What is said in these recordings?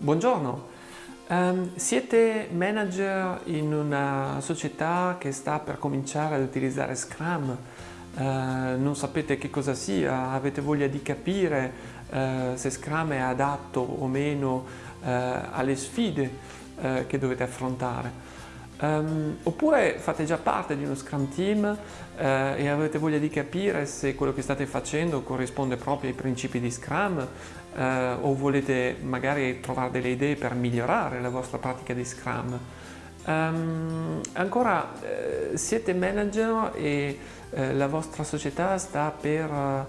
Buongiorno, um, siete manager in una società che sta per cominciare ad utilizzare Scrum, uh, non sapete che cosa sia, avete voglia di capire uh, se Scrum è adatto o meno uh, alle sfide che dovete affrontare. Um, oppure fate già parte di uno Scrum Team uh, e avete voglia di capire se quello che state facendo corrisponde proprio ai principi di Scrum uh, o volete magari trovare delle idee per migliorare la vostra pratica di Scrum. Um, ancora, uh, siete manager e la vostra società sta per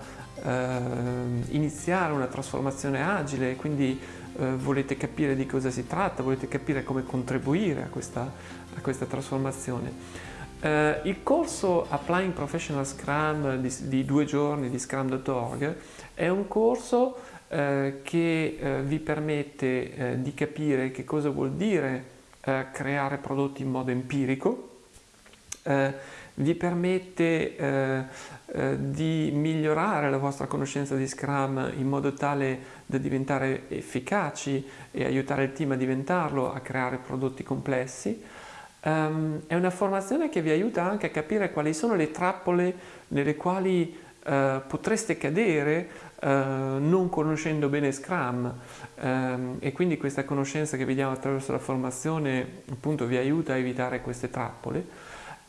iniziare una trasformazione agile, quindi eh, volete capire di cosa si tratta, volete capire come contribuire a questa, a questa trasformazione. Uh, il corso Applying Professional Scrum di, di due giorni di Scrum.org è un corso uh, che uh, vi permette di capire che cosa vuol dire creare prodotti in modo empirico, vi permette eh, eh, di migliorare la vostra conoscenza di Scrum in modo tale da diventare efficaci e aiutare il team a diventarlo, a creare prodotti complessi. Um, è una formazione che vi aiuta anche a capire quali sono le trappole nelle quali uh, potreste cadere Uh, non conoscendo bene Scrum um, e quindi questa conoscenza che vediamo attraverso la formazione appunto vi aiuta a evitare queste trappole.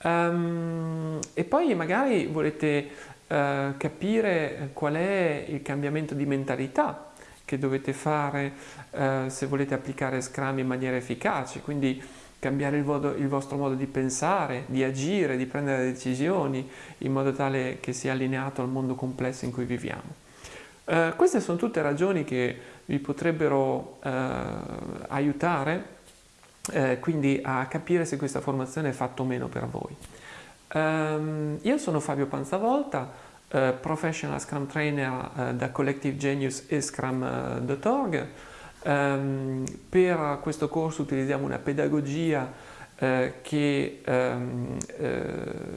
Um, e poi magari volete uh, capire qual è il cambiamento di mentalità che dovete fare uh, se volete applicare Scrum in maniera efficace, quindi cambiare il, vodo, il, vostro modo di pensare, di agire, di prendere decisioni in modo tale che sia allineato al mondo complesso in cui viviamo. Uh, queste sono tutte ragioni che vi potrebbero aiutare eh, quindi a capire se questa formazione è fatta o meno per voi. Um, io sono Fabio Panzavolta, eh, professional Scrum Trainer eh, da Collective Genius e Scrum.org. Um, per questo corso utilizziamo una pedagogia eh, che um,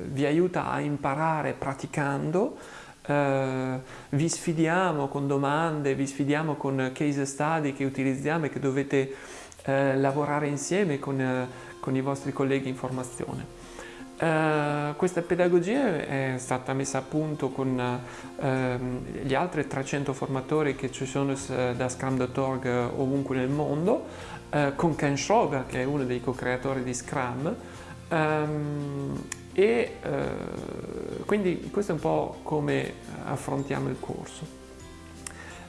vi aiuta a imparare praticando, Uh, vi sfidiamo con domande, vi sfidiamo con case study che utilizziamo e che dovete uh, lavorare insieme con, uh, con, i vostri colleghi in formazione. questa pedagogia è stata messa a punto con ehm, gli altri 300 formatori che ci sono da Scrum.org ovunque nel mondo, con Ken Schroeder che è uno dei co-creatori di Scrum, um, e eh, quindi questo è un po' come affrontiamo il corso.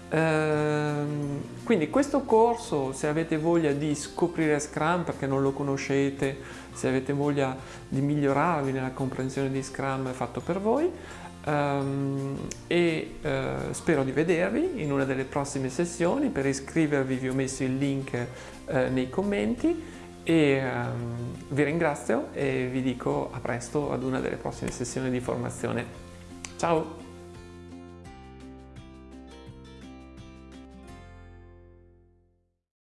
Ehm, quindi questo corso, se avete voglia di scoprire Scrum perché non lo conoscete, se avete voglia di migliorarvi nella comprensione di Scrum fatto per voi um, e uh, spero di vedervi in una delle prossime sessioni. Per iscrivervi vi ho messo il link uh, nei commenti e um, vi ringrazio e vi dico a presto ad una delle prossime sessioni di formazione. Ciao!